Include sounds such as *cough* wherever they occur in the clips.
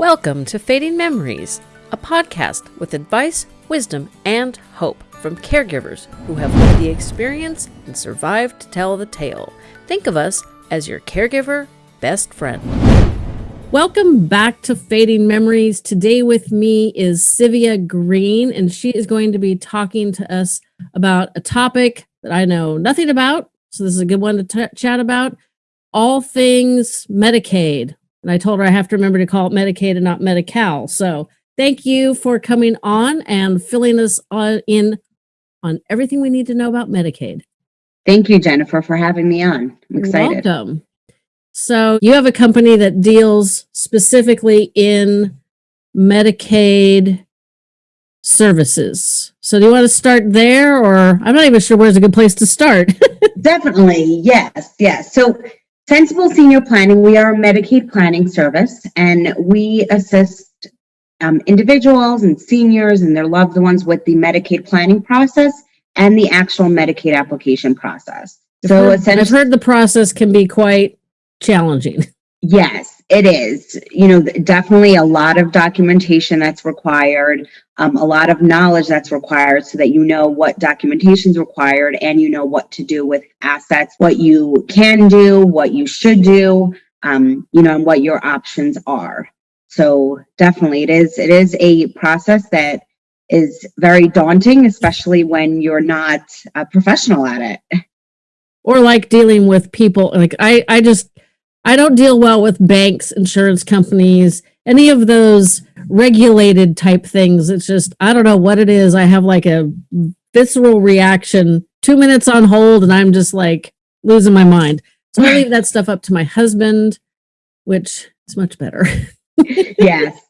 Welcome to Fading Memories, a podcast with advice, wisdom, and hope from caregivers who have lived the experience and survived to tell the tale. Think of us as your caregiver best friend. Welcome back to Fading Memories. Today with me is Sivia Green, and she is going to be talking to us about a topic that I know nothing about. So, this is a good one to t- chat about all things Medicaid. And I told her I have to remember to call it Medicaid and not Medi-Cal. So thank you for coming on and filling us on, in on everything we need to know about Medicaid. Thank you, Jennifer, for having me on. I'm excited. Welcome. So you have a company that deals specifically in Medicaid services. So do you want to start there or I'm not even sure where's a good place to start. *laughs* Definitely. Yes. Yes. So Sensible Senior Planning, we are a Medicaid planning service and we assist um, individuals and seniors and their loved ones with the Medicaid planning process and the actual Medicaid application process. So I've heard, I've heard the process can be quite challenging. *laughs* Yes, it is. You know, definitely a lot of documentation that's required, um, a lot of knowledge that's required so that you know what documentation is required and you know what to do with assets, what you can do, what you should do, um, you know, and what your options are. So definitely it is, it is a process that is very daunting, especially when you're not a professional at it. Or like dealing with people, like I, I just, I don't deal well with banks, insurance companies, any of those regulated type things. It's just, I don't know what it is. I have like a visceral reaction, two minutes on hold, and I'm just like losing my mind. So I leave that stuff up to my husband, which is much better. *laughs* yes.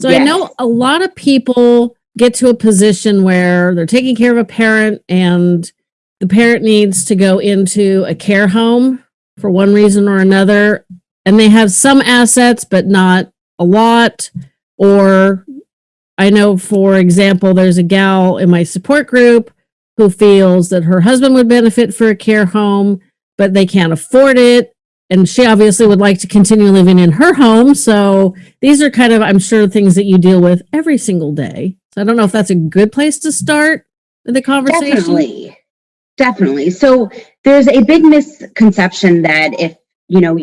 So yes. I know a lot of people get to a position where they're taking care of a parent and the parent needs to go into a care home for one reason or another, and they have some assets, but not a lot. Or I know, for example, there's a gal in my support group who feels that her husband would benefit for a care home, but they can't afford it. And she obviously would like to continue living in her home. So these are kind of, I'm sure, things that you deal with every single day. So I don't know if that's a good place to start the conversation. Definitely. Definitely. So there's a big misconception that if, you know,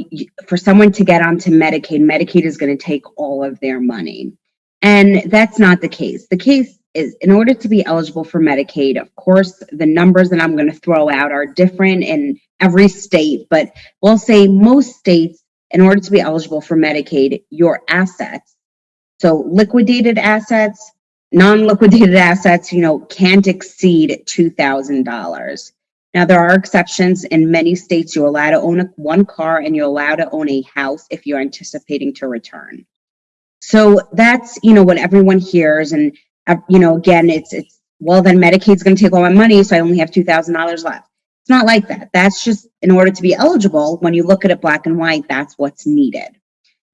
for someone to get onto Medicaid, Medicaid is going to take all of their money. And that's not the case. The case is in order to be eligible for Medicaid, of course, the numbers that I'm going to throw out are different in every state, but we'll say most states, in order to be eligible for Medicaid, your assets, so liquidated assets, non-liquidated assets, you know, can't exceed $2,000. Now, there are exceptions. In many states, you're allowed to own a, one car and you're allowed to own a house if you're anticipating to return. So that's, you know, what everyone hears. And, uh, you know, again, it's, it's, well, then Medicaid's going to take all my money, so I only have $2,000 left. It's not like that. That's just in order to be eligible, when you look at it black and white, that's what's needed.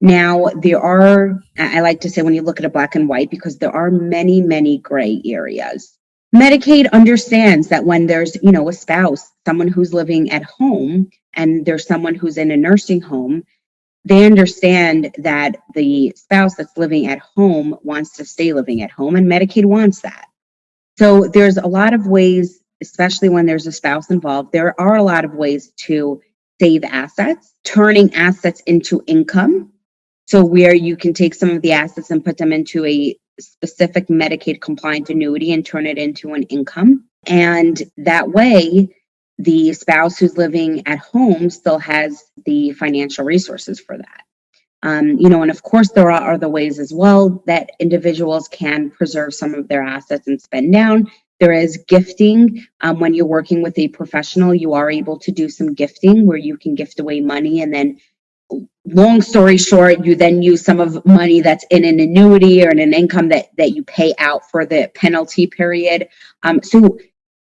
Now, there are, I like to say when you look at a black and white, because there are many, many gray areas. Medicaid understands that when there's, you know, a spouse, someone who's living at home, and there's someone who's in a nursing home, they understand that the spouse that's living at home wants to stay living at home, and Medicaid wants that. So there's a lot of ways, especially when there's a spouse involved, there are a lot of ways to save assets, turning assets into income so where you can take some of the assets and put them into a specific Medicaid compliant annuity and turn it into an income. And that way, the spouse who's living at home still has the financial resources for that. Um, you know, and of course, there are other ways as well that individuals can preserve some of their assets and spend down. There is gifting. Um, when you're working with a professional, you are able to do some gifting where you can gift away money and then long story short, you then use some of money that's in an annuity or in an income that, that you pay out for the penalty period. Um, so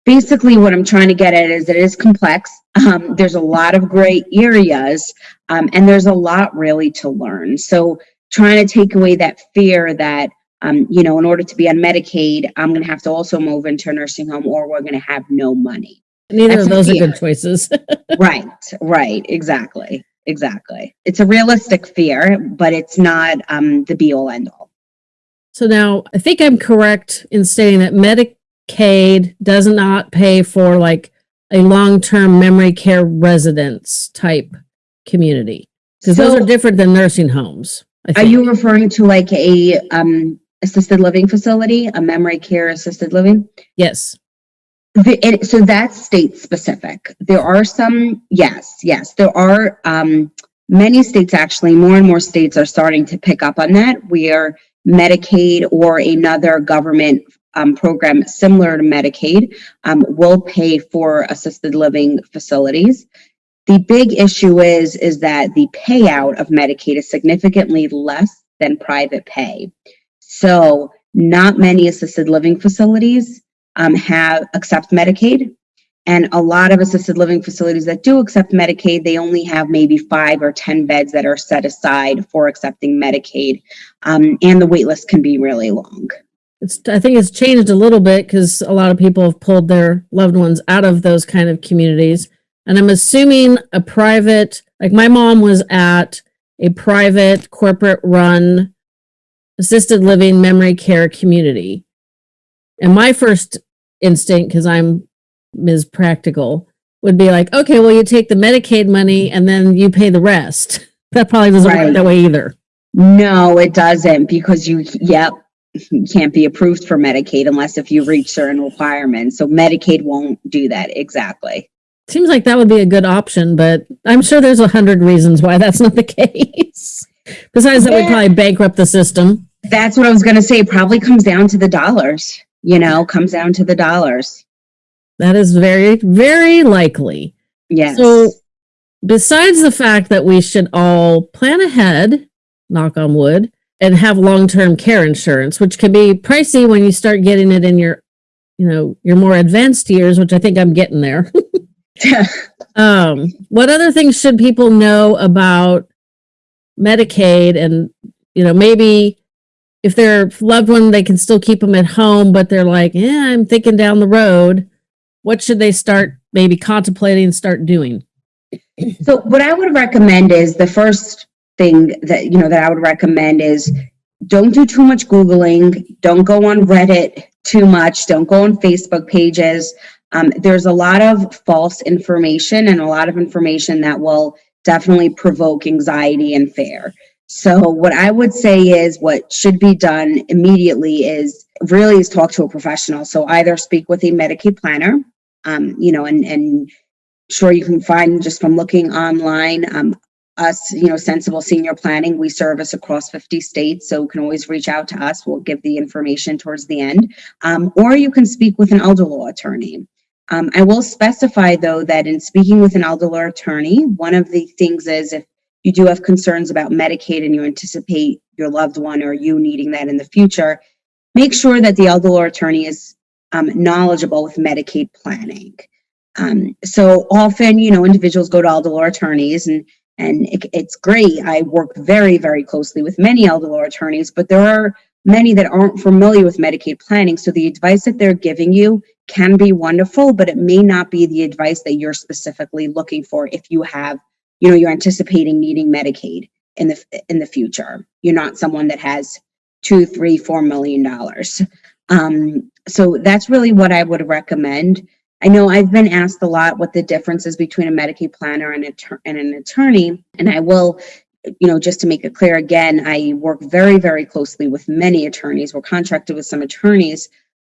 basically what I'm trying to get at is it is complex. Um, there's a lot of gray areas um, and there's a lot really to learn. So trying to take away that fear that, um, you know, in order to be on Medicaid, I'm going to have to also move into a nursing home or we're going to have no money. Neither That's of those are good choices. *laughs* right, right, exactly exactly. It's a realistic fear, but it's not um, the be all end all. So now I think I'm correct in stating that Medicaid does not pay for like a long-term memory care residence type community. Because those are different than nursing homes. I Are you referring to like a um, assisted living facility, a memory care assisted living? Yes. The, it, so that's state specific. There are some, yes, yes, there are um, many states actually, more and more states are starting to pick up on that where Medicaid or another government um, program similar to Medicaid um, will pay for assisted living facilities. The big issue is, is that the payout of Medicaid is significantly less than private pay. So not many assisted living facilities um, have accept Medicaid. And a lot of assisted living facilities that do accept Medicaid, they only have maybe five or 10 beds that are set aside for accepting Medicaid. Um, and the wait list can be really long. It's, I think it's changed a little bit because a lot of people have pulled their loved ones out of those kind of communities. And I'm assuming a private, like my mom was at a private corporate run assisted living memory care community. And my first instinct, because I'm Ms. Practical, would be like, okay, well, you take the Medicaid money and then you pay the rest. *laughs* That probably doesn't work that way either. No, it doesn't because you, yep, you can't be approved for Medicaid unless if you reach certain requirements. So Medicaid won't do that. Exactly. Seems like that would be a good option, but I'm sure there's a hundred reasons why that's not the *laughs* case. Besides that, would probably bankrupt the system. That's what I was going to say. It probably comes down to the dollars, you know, comes down to the dollars. That is very, very likely. Yes. So, besides the fact that we should all plan ahead, knock on wood, and have long-term care insurance, which can be pricey when you start getting it in your, you know, your more advanced years, which I think I'm getting there. *laughs* um, what other things should people know about Medicaid and, you know, maybe if their loved one, they can still keep them at home, but they're like, yeah, I'm thinking down the road. What should they start maybe contemplating and start doing? *clears throat* So what I would recommend is the first thing that, you know, that I would recommend is don't do too much Googling. Don't go on Reddit too much. Don't go on Facebook pages. Um, there's a lot of false information and a lot of information that will definitely provoke anxiety and fear. So what I would say is what should be done immediately is really is talk to a professional. So either speak with a Medicaid planner, um, you know, and, and sure you can find just from looking online um, us you know sensible senior planning we service across 50 states so can always reach out to us. We'll give the information towards the end. Um, or you can speak with an elder law attorney. Um, i will specify though that in speaking with an elder law attorney one of the things is if you do have concerns about medicaid and you anticipate your loved one or you needing that in the future make sure that the elder law attorney is um, knowledgeable with medicaid planning um, so often, you know, individuals go to elder law attorneys and and it, it's great. I work very, very closely with many elder law attorneys, but there are many that aren't familiar with Medicaid planning. So the advice that they're giving you can be wonderful, but it may not be the advice that you're specifically looking for if you have, you know, you're anticipating needing Medicaid in the in the future. You're not someone that has two, three, four million dollars. Um, so that's really what I would recommend. I know I've been asked a lot what the difference is between a Medicaid planner and, and an attorney, and I will, you know, just to make it clear again, I work very, very closely with many attorneys. We're contracted with some attorneys.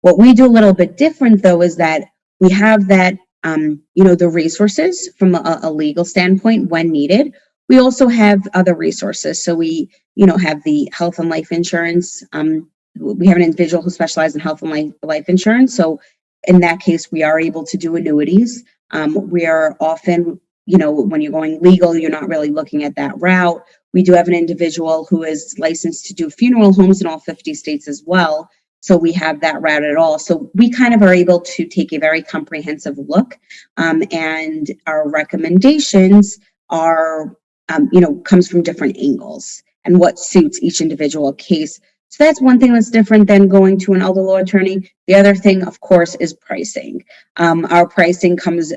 What we do a little bit different, though, is that we have that, um, you know, the resources from a, a legal standpoint when needed. We also have other resources. So we, you know, have the health and life insurance. Um, we have an individual who specializes in health and life, life insurance. So in that case, we are able to do annuities. Um, we are often, you know, when you're going legal, you're not really looking at that route. We do have an individual who is licensed to do funeral homes in all 50 states as well. So we have that route at all. So we kind of are able to take a very comprehensive look, um, and our recommendations are, um, you know, comes from different angles and what suits each individual case. So that's one thing that's different than going to an elder law attorney. The other thing, of course, is pricing. Um, our pricing comes,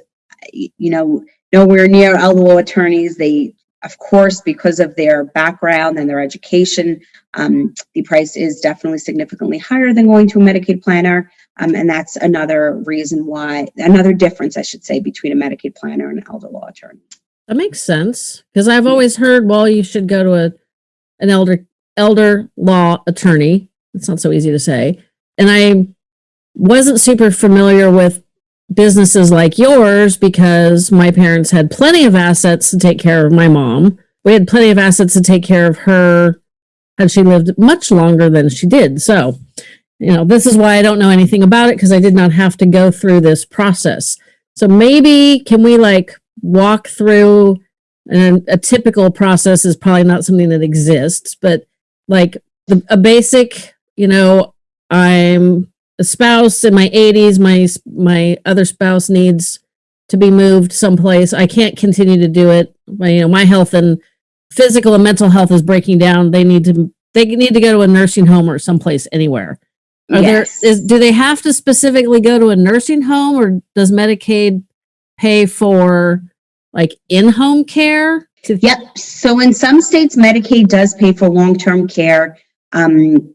you know, nowhere near elder law attorneys. They Of course, because of their background and their education, um, the price is definitely significantly higher than going to a Medicaid planner. Um, and that's another reason why, another difference, I should say, between a Medicaid planner and an elder law attorney. That makes sense because I've always heard, well, you should go to a an elder elder law attorney. It's not so easy to say. And I wasn't super familiar with businesses like yours because my parents had plenty of assets to take care of my mom. We had plenty of assets to take care of her had she lived much longer than she did. So, you know, this is why I don't know anything about it because I did not have to go through this process. So maybe can we like walk through and a typical process is probably not something that exists, but like the, a basic, you know, I'm a spouse in my 80s, my my other spouse needs to be moved someplace. I can't continue to do it. My, you know, my health and physical and mental health is breaking down. They need to they need to go to a nursing home or someplace anywhere. Are Yes. there is do they have to specifically go to a nursing home or does Medicaid pay for like in-home care? To- Yep. So in some states, Medicaid does pay for long-term care. Um,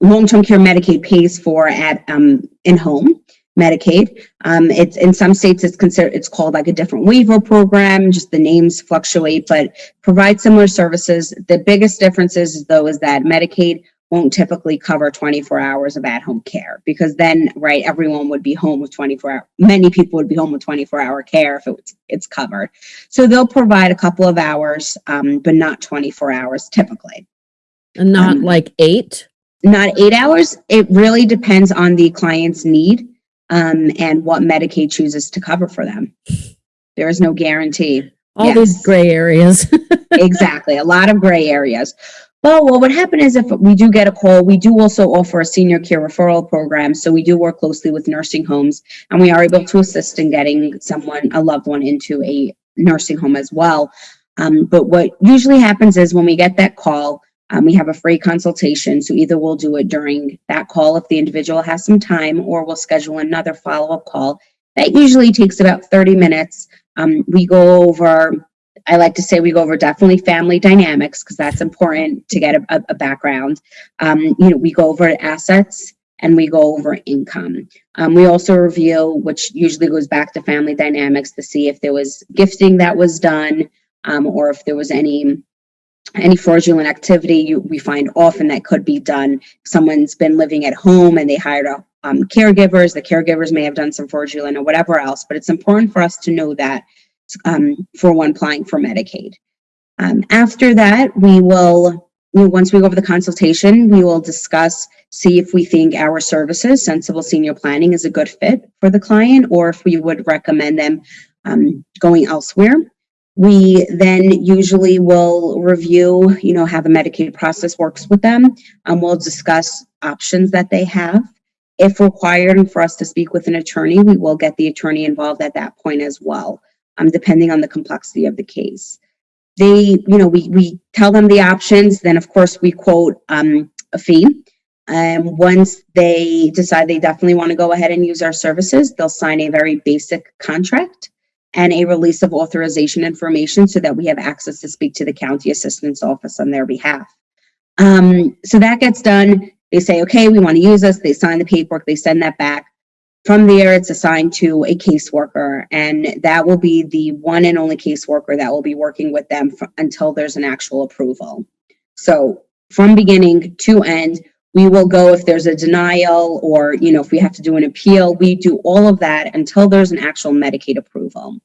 long-term care Medicaid pays for at um, in-home Medicaid. Um, it's in some states it's considered it's called like a different waiver program. Just the names fluctuate, but provide similar services. The biggest difference is though is that Medicaid won't typically cover 24 hours of at-home care because then right everyone would be home with 24 hour many people would be home with 24 hour care if it's it's covered so they'll provide a couple of hours um, but not 24 hours typically and not Um, like eight? Not eight hours. It really depends on the client's need um, and what medicaid chooses to cover for them. There is no guarantee. All these gray areas. *laughs* exactly a lot of gray areas. Well what would happen is if we do get a call we do also offer a senior care referral program so we do work closely with nursing homes and we are able to assist in getting someone a loved one into a nursing home as well. Um, but what usually happens is when we get that call um, we have a free consultation so either we'll do it during that call if the individual has some time or we'll schedule another follow-up call that usually takes about 30 minutes um, we go over I like to say we go over definitely family dynamics because that's important to get a, a, background. Um, you know, we go over assets and we go over income. Um, we also review, which usually goes back to family dynamics to see if there was gifting that was done um, or if there was any any fraudulent activity you, we find often that could be done. Someone's been living at home and they hired a, um, caregivers. The caregivers may have done some fraudulent or whatever else, but it's important for us to know that um, for one applying for Medicaid. Um, after that, we will, you know, once we go over the consultation, we will discuss, see if we think our services, Sensible Senior Planning, is a good fit for the client, or if we would recommend them um, going elsewhere. We then usually will review, you know, how the Medicaid process works with them. Um, we'll discuss options that they have. If required and for us to speak with an attorney, we will get the attorney involved at that point as well um, depending on the complexity of the case. They, you know, we, we tell them the options, then of course we quote um, a fee. Um, once they decide they definitely want to go ahead and use our services, they'll sign a very basic contract and a release of authorization information so that we have access to speak to the county assistance office on their behalf. Um, so that gets done. They say, okay, we want to use us. They sign the paperwork, they send that back. From there, it's assigned to a caseworker, and that will be the one and only caseworker that will be working with them f- until there's an actual approval. So from beginning to end, we will go if there's a denial or, you know, if we have to do an appeal, we do all of that until there's an actual Medicaid approval.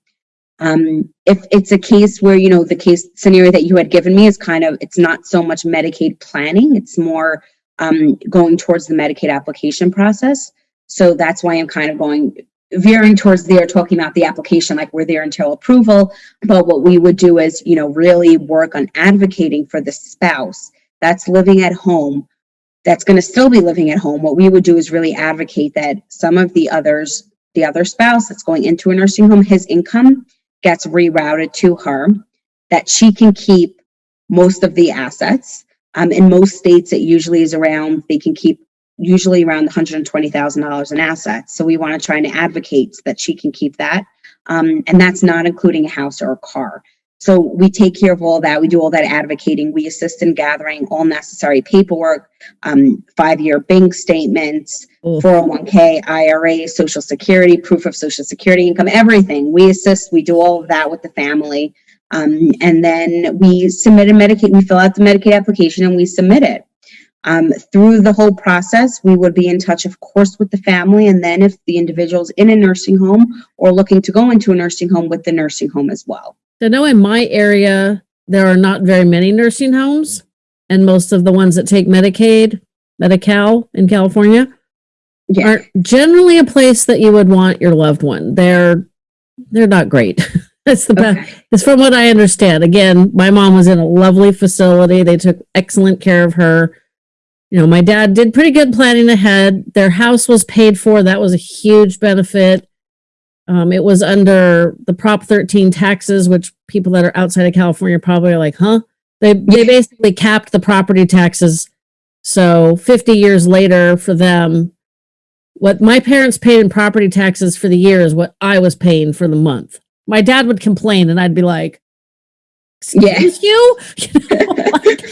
Um, if it's a case where, you know, the case scenario that you had given me is kind of, it's not so much Medicaid planning, it's more um, going towards the Medicaid application process. So that's why I'm kind of going veering towards there, talking about the application, like we're there until approval. But what we would do is, you know, really work on advocating for the spouse that's living at home, that's going to still be living at home. What we would do is really advocate that some of the others, the other spouse that's going into a nursing home, his income gets rerouted to her, that she can keep most of the assets. Um, in most states, it usually is around, they can keep usually around $120,000 in assets. So we want to try and advocate that she can keep that. Um, and that's not including a house or a car. So we take care of all that. We do all that advocating. We assist in gathering all necessary paperwork, um, five-year bank statements, Oof. 401k, IRA, social security, proof of social security income, everything. We assist, we do all of that with the family. Um, and then we submit a Medicaid, we fill out the Medicaid application and we submit it. Um, through the whole process, we would be in touch, of course, with the family. And then if the individual's in a nursing home or looking to go into a nursing home with the nursing home as well. I know in my area, there are not very many nursing homes, and most of the ones that take Medicaid, Medi-Cal in California, Yeah. are generally a place that you would want your loved one. They're they're not great. *laughs* That's the best. It's from what I understand. Again, my mom was in a lovely facility. They took excellent care of her. You know, my dad did pretty good planning ahead. Their house was paid for. That was a huge benefit. Um, it was under the Prop 13 taxes, which people that are outside of California probably are like, huh? They they basically capped the property taxes. So 50 years later for them, what my parents paid in property taxes for the year is what I was paying for the month. My dad would complain and I'd be like, Yeah. excuse you? *laughs* You know, like-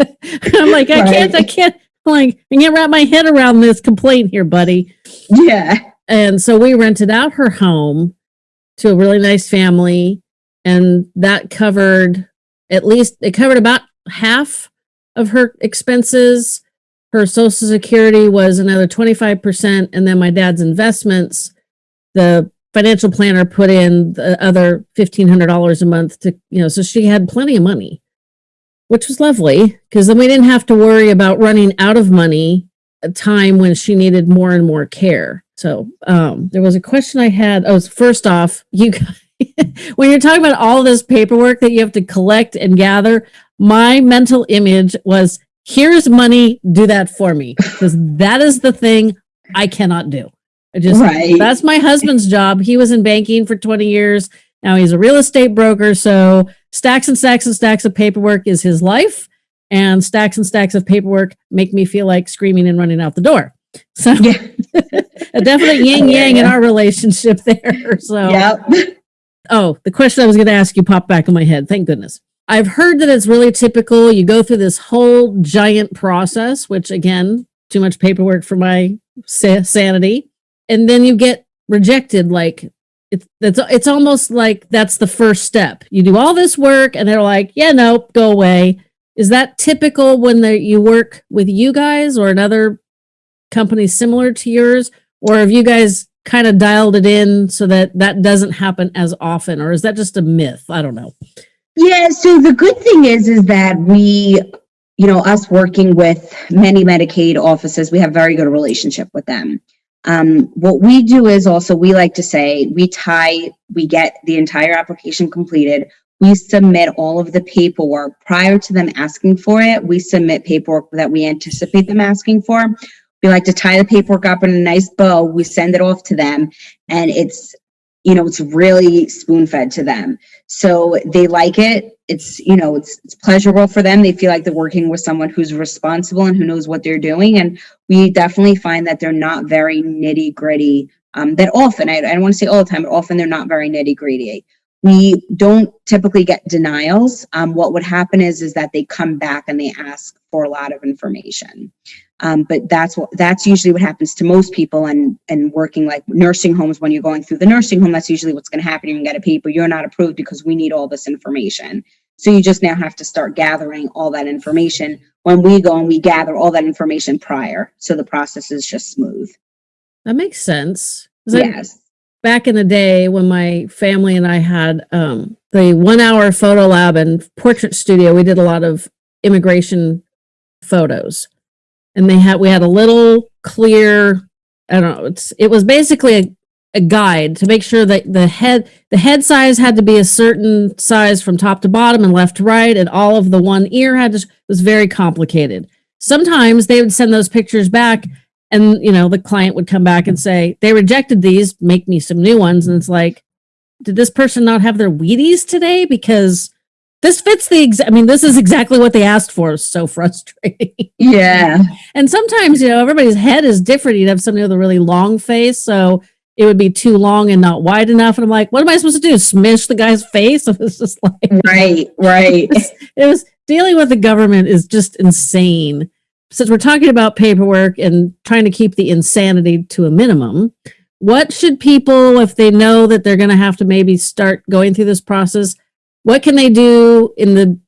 *laughs* I'm like, I can't, I can't, like, I can't wrap my head around this complaint here, buddy. Yeah. And so we rented out her home to a really nice family. And that covered at least, it covered about half of her expenses. Her social security was another 25%. And then my dad's investments, the financial planner put in the other $1,500 a month to, you know, so she had plenty of money, which was lovely because then we didn't have to worry about running out of money a time when she needed more and more care. So um, there was a question I had. Oh, first off, you *laughs* when you're talking about all this paperwork that you have to collect and gather, my mental image was here's money, do that for me because that is the thing I cannot do. I just Right. that's my husband's job. He was in banking for 20 years. Now he's a real estate broker. So stacks and stacks and stacks of paperwork is his life. And stacks and stacks of paperwork make me feel like screaming and running out the door. So Yeah. *laughs* a definite *laughs* yin yang in our relationship *laughs* there. So Yep. Oh, the question I was going to ask you popped back in my head. Thank goodness. I've heard that it's really typical. You go through this whole giant process, which again, too much paperwork for my sa- sanity, and then you get rejected. Like it's it's it's almost like that's the first step. You do all this work, and they're like, "Yeah, nope, go away." Is that typical when you work with you guys or another company similar to yours, or have you guys kind of dialed it in so that that doesn't happen as often or is that just a myth i don't know Yeah, so the good thing is, is that we, you know, us working with many Medicaid offices, we have very good relationship with them. Um, what we do is also, we like to say, we tie, we get the entire application completed. We submit all of the paperwork prior to them asking for it. We submit paperwork that we anticipate them asking for. We like to tie the paperwork up in a nice bow. We send it off to them and it's, you know, it's really spoon fed to them. So they like it. It's, you know, it's, it's pleasurable for them. They feel like they're working with someone who's responsible and who knows what they're doing. And we definitely find that they're not very nitty gritty. Um, that often, I, I don't want to say all the time, but often they're not very nitty gritty. We don't typically get denials. Um, what would happen is, is that they come back and they ask for a lot of information. Um, but that's what, that's usually what happens to most people and, and working like nursing homes, when you're going through the nursing home, that's usually what's going to happen. You can get a paper, you're not approved because we need all this information. So you just now have to start gathering all that information when we go and we gather all that information prior. So the process is just smooth. that makes sense Yes. Back in the day when my family and i had um, the one hour photo lab and portrait studio we did a lot of immigration photos. And they had we had a little clear i don't know it's it was basically a, a guide to make sure that the head the head size had to be a certain size from top to bottom and left to right and all of the one ear had to was very complicated. Sometimes they would send those pictures back and you know the client would come back and say they rejected these make me some new ones and it's like did this person not have their wheaties today because this fits the ex- i mean this is exactly what they asked for it's so *laughs* frustrating Yeah. and sometimes you know everybody's head is different you'd have somebody with a really long face so it would be too long and not wide enough. And I'm like, what am I supposed to do? Smish the guy's face? *laughs* It was just like, Right, right. it was, *laughs* it was dealing with the government is just insane. Since we're talking about paperwork and trying to keep the insanity to a minimum, what should people, if they know that they're going to have to maybe start going through this process, what can they do in the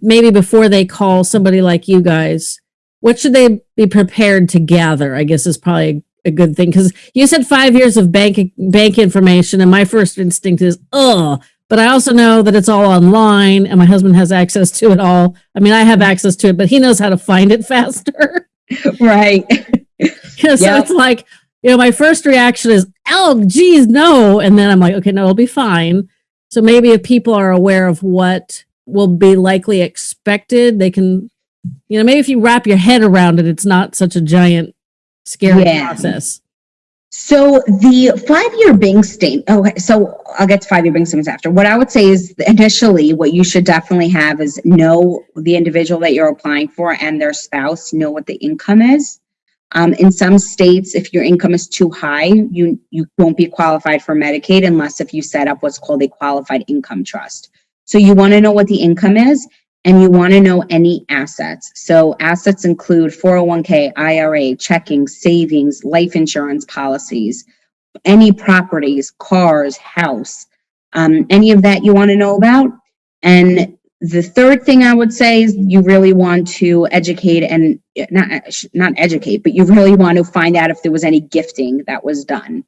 maybe before they call somebody like you guys? What should they be prepared to gather? I guess is probably a good thing because you said five years of bank bank information, and my first instinct is oh, but I also know that it's all online, and my husband has access to it all. I mean, I have mm-hmm. access to it, but he knows how to find it *laughs* faster. right. *laughs* You know, so Yeah. it's like, you know, my first reaction is, oh, geez, no. And then I'm like, okay, no, it'll be fine. So maybe if people are aware of what will be likely expected, they can, you know, maybe if you wrap your head around it, it's not such a giant, scary Yeah. process. So the five-year bank statement. Okay, so I'll get to five-year bank statements after. What I would say is initially, what you should definitely have is know the individual that you're applying for and their spouse. Know what the income is. Um, in some states, if your income is too high, you you won't be qualified for Medicaid unless if you set up what's called a qualified income trust. So you want to know what the income is, and you want to know any assets. So assets include 401k, IRA, checking, savings, life insurance policies, any properties, cars, house, um, any of that you want to know about. And the third thing I would say is you really want to educate and not not educate, but you really want to find out if there was any gifting that was done.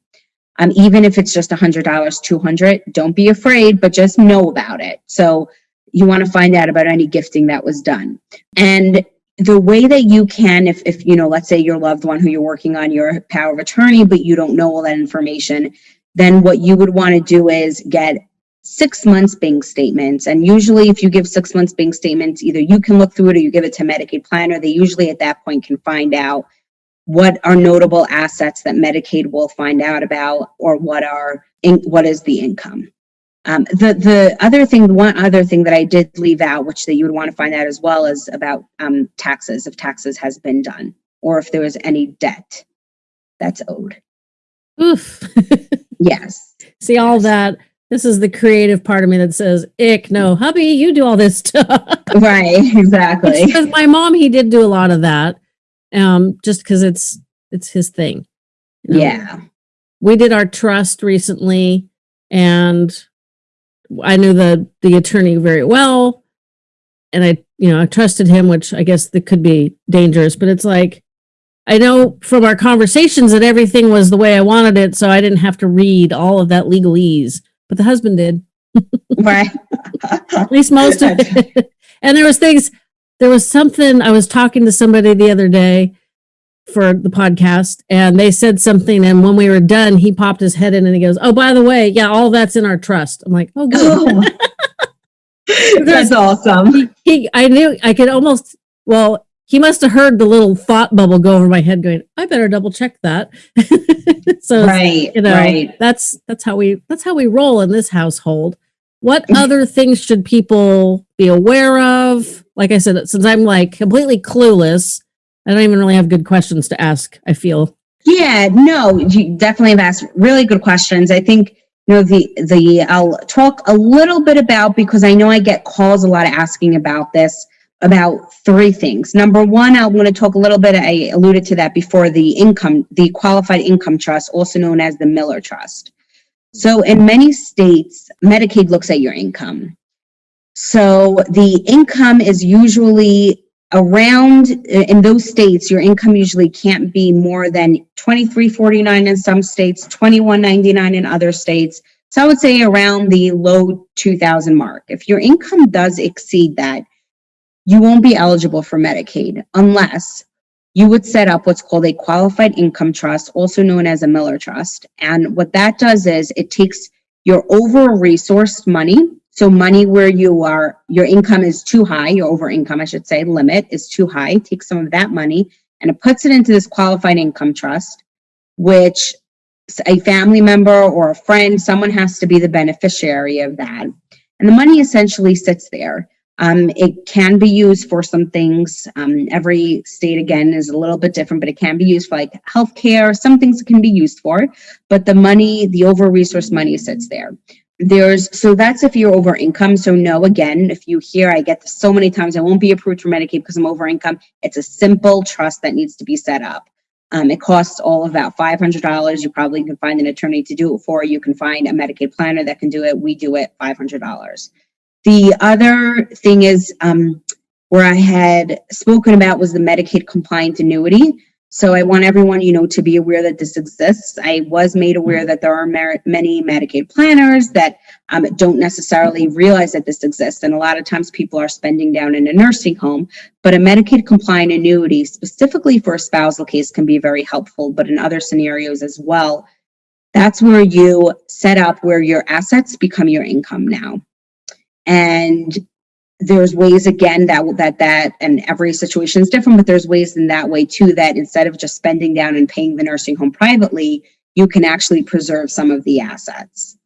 Um, even if it's just $100, 200, don't be afraid, but just know about it. So you want to find out about any gifting that was done. And the way that you can, if, if, you know, let's say your loved one who you're working on your power of attorney, but you don't know all that information, then what you would want to do is get six months bank statements. And usually if you give six months bank statements, either you can look through it or you give it to Medicaid planner. They usually at that point can find out what are notable assets that Medicaid will find out about or what are, what is the income. Um, the, the other thing, one other thing that I did leave out, which that you would want to find out as well is about, um, taxes, if taxes has been done, or if there was any debt that's owed. Oof. *laughs* Yes. See all that. This is the creative part of me that says, ick, no, hubby, you do all this *laughs* stuff. Right, exactly. Because my mom, he did do a lot of that. Um, just because it's it's his thing. you know? Yeah. we did our trust recently and I knew the the attorney very well. And I you know I trusted him which I guess that could be dangerous but it's like I know from our conversations that everything was the way I wanted it so I didn't have to read all of that legalese but the husband did. *laughs* Right. at least most of *laughs* it. And there was things there was something I was talking to somebody the other day for the podcast and they said something and when we were done he popped his head in and he goes oh by the way yeah all that's in our trust. I'm like oh good. Oh. *laughs* That's awesome. he, he i knew i could almost well he must have heard the little thought bubble go over my head going i better double check that. *laughs* So Right, you know right. that's that's how we that's how we roll in this household. What *laughs* other things should people be aware of? Like i said since i'm like completely clueless i don't even really have good questions to ask i feel Yeah, no, you definitely have asked really good questions. I think, you know, the, the, I'll talk a little bit about, because I know I get calls a lot asking about this, about three things. Number one, I'm going to talk a little bit, I alluded to that before, the income, the qualified income trust, also known as the Miller Trust. So in many states, Medicaid looks at your income. So the income is usually around in those states your income usually can't be more than 2349 in some states 2199 in other states. So i would say around the low 2000 mark. If your income does exceed that you won't be eligible for medicaid unless you would set up what's called a qualified income trust also known as a miller trust. And what that does is it takes your over resourced money so money where you are, your income is too high, your over income, I should say, limit is too high, take some of that money and it puts it into this qualified income trust, which a family member or a friend, someone has to be the beneficiary of that. And the money essentially sits there. Um, it can be used for some things. Um, every state again is a little bit different, but it can be used for like healthcare. Some things can be used for, but the money, the over resource money sits there. There's so that's if you're over income. So no, again, if you hear I get this so many times, I won't be approved for Medicaid because I'm over income. It's a simple trust that needs to be set up. Um, it costs all of about $500. You probably can find an attorney to do it for. You can find a Medicaid planner that can do it. We do it $500. The other thing is um, where I had spoken about was the Medicaid compliant annuity. So I want everyone, you know, to be aware that this exists. I was made aware that there are many Medicaid planners that um, don't necessarily realize that this exists. And a lot of times people are spending down in a nursing home, but a Medicaid compliant annuity specifically for a spousal case can be very helpful, but in other scenarios as well. That's where you set up where your assets become your income now. And there's ways again that that that and every situation is different but there's ways in that way too that instead of just spending down and paying the nursing home privately you can actually preserve some of the assets.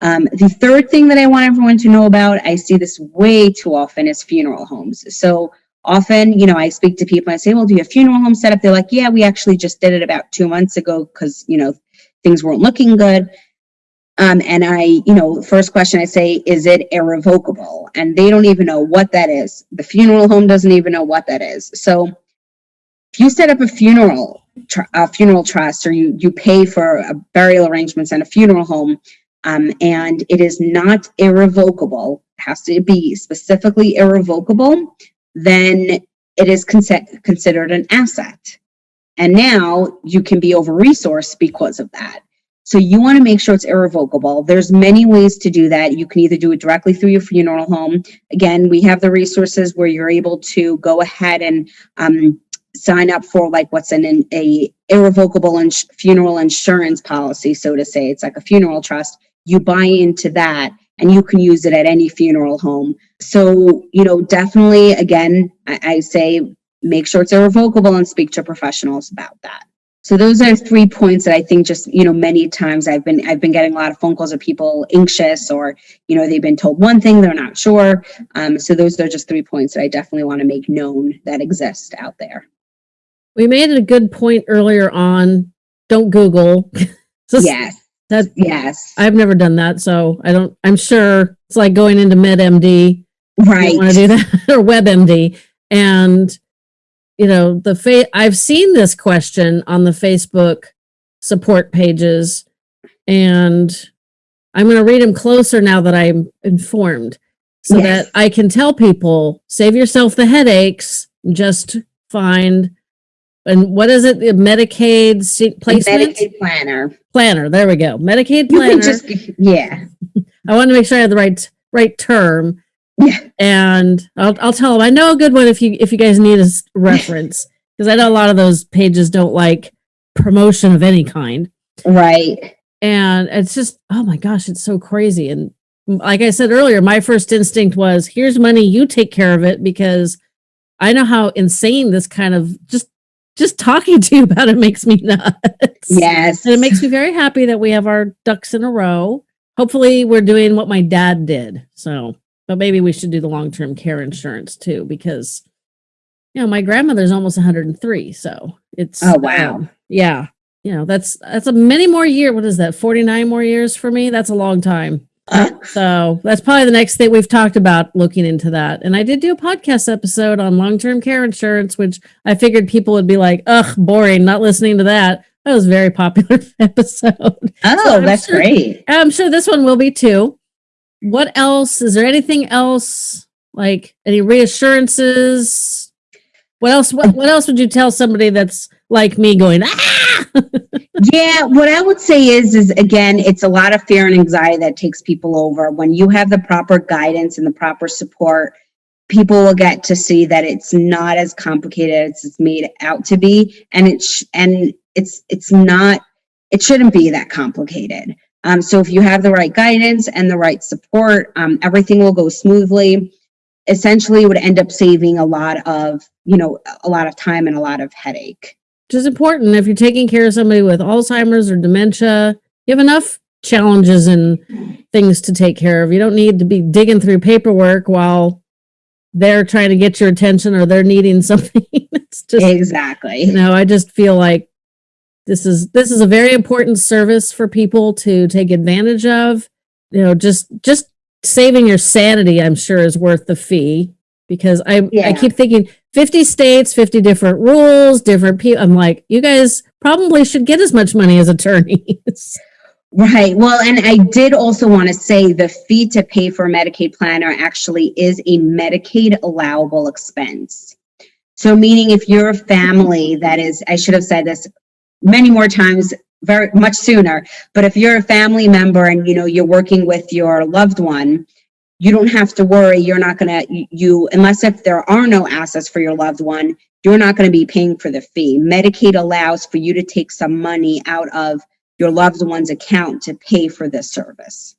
Um, the third thing that i want everyone to know about i see this way too often is funeral homes. So often you know i speak to people and i say well do you have funeral home set up they're like yeah we actually just did it about two months ago because you know things weren't looking good um, and I, you know, first question I say, is it irrevocable? And they don't even know what that is. The funeral home doesn't even know what that is. So if you set up a funeral, a funeral trust, or you, you pay for a burial arrangements and a funeral home, um, and it is not irrevocable, has to be specifically irrevocable, then it is con considered an asset. And now you can be over resourced because of that. So you want to make sure it's irrevocable. There's many ways to do that. You can either do it directly through your funeral home. Again, we have the resources where you're able to go ahead and um, sign up for like what's an, a irrevocable ins funeral insurance policy, so to say. It's like a funeral trust. You buy into that and you can use it at any funeral home. So, you know, definitely, again, I, I say make sure it's irrevocable and speak to professionals about that. So those are three points that I think just, you know, many times I've been, I've been getting a lot of phone calls of people anxious or, you know, they've been told one thing, they're not sure. Um, so those are just three points that I definitely want to make known that exist out there. We made a good point earlier on, don't Google. *laughs* yes. That, yes. I've never done that. So I don't, I'm sure it's like going into MedMD. Right. want to do that *laughs* or WebMD. And you know, the fa- I've seen this question on the Facebook support pages and I'm going to read them closer now that I'm informed so yes. that I can tell people save yourself the headaches, just find and what is it? The Medicaid placement? Medicaid planner. Planner. There we go. Medicaid planner. You can Just, yeah. *laughs* I want to make sure I have the right right term. Yeah. And I'll, I'll tell them, I know a good one if you, if you guys need a *laughs* reference, because I know a lot of those pages don't like promotion of any kind. Right. And it's just, oh my gosh, it's so crazy. And like I said earlier, my first instinct was here's money, you take care of it because I know how insane this kind of just just talking *laughs* to you about it makes me nuts. Yes. And it makes me very happy that we have our ducks in a row. Hopefully we're doing what my dad did. So but maybe we should do the long-term care insurance too, because you know, my grandmother's almost 103. So it's oh wow. Um, yeah. You know, that's that's a many more year. What is that? 49 more years for me? That's a long time. Uh, so that's probably the next thing we've talked about looking into that. And I did do a podcast episode on long-term care insurance, which I figured people would be like, ugh, boring, not listening to that. That was a very popular *laughs* episode. Oh, so that's sure, great. I'm sure this one will be too what else? Is there anything else? Like any reassurances? What else? What, what else would you tell somebody that's like me going, ah? *laughs* yeah, what I would say is, is again, it's a lot of fear and anxiety that takes people over. When you have the proper guidance and the proper support, people will get to see that it's not as complicated as it's made out to be. And it's, and it's, it's not, it shouldn't be that complicated. Um, so if you have the right guidance and the right support, um, everything will go smoothly. Essentially, would end up saving a lot of, you know, a lot of time and a lot of headache. Which is important if you're taking care of somebody with Alzheimer's or dementia. You have enough challenges and things to take care of. You don't need to be digging through paperwork while they're trying to get your attention or they're needing *laughs* something. it's just exactly. you know, I just feel like this is this is a very important service for people to take advantage of. You know, just just saving your sanity, I'm sure, is worth the fee because I I keep thinking 50 states, 50 different rules, different people. I'm like, you guys probably should get as much money as attorneys. *laughs* Right. Well, and I did also want to say the fee to pay for a Medicaid planner actually is a Medicaid allowable expense. So meaning if you're a family that is, I should have said this many more times, very much sooner, but if you're a family member and you know you're working with your loved one, you don't have to worry. You're not gonna you unless if there are no assets for your loved one, you're not going to be paying for the fee. Medicaid allows for you to take some money out of your loved one's account to pay for this service.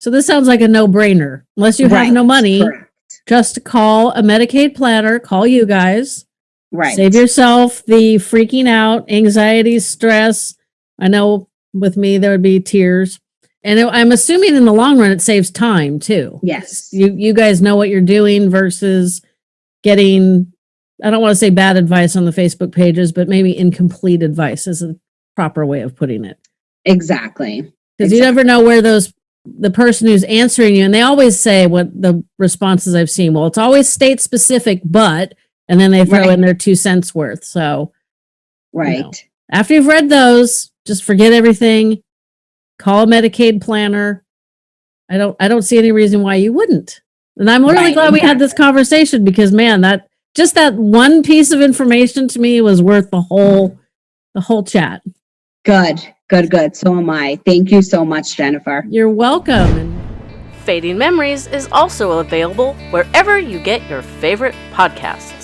So this sounds like a no-brainer. Unless you have Right, no money, Correct. just call a Medicaid planner, call you guys. Right. Save yourself the freaking out, anxiety, stress. I know with me there would be tears. And I'm assuming in the long run it saves time too. Yes. You you guys know what you're doing versus getting I don't want to say bad advice on the Facebook pages, but maybe incomplete advice is a proper way of putting it. Exactly. Because you never know where those the person who's answering you, and they always say what the responses I've seen. Well, it's always state specific, but and then they throw Right. in their two cents worth. So Right. after you've read those, just forget everything. Call a Medicaid planner. I don't I don't see any reason why you wouldn't. And I'm really Right, glad we had this conversation because man, that just that one piece of information to me was worth the whole the whole chat. Good. Good. Good. So am I. Thank you so much, Jennifer. You're welcome. Fading Memories is also available wherever you get your favorite podcasts.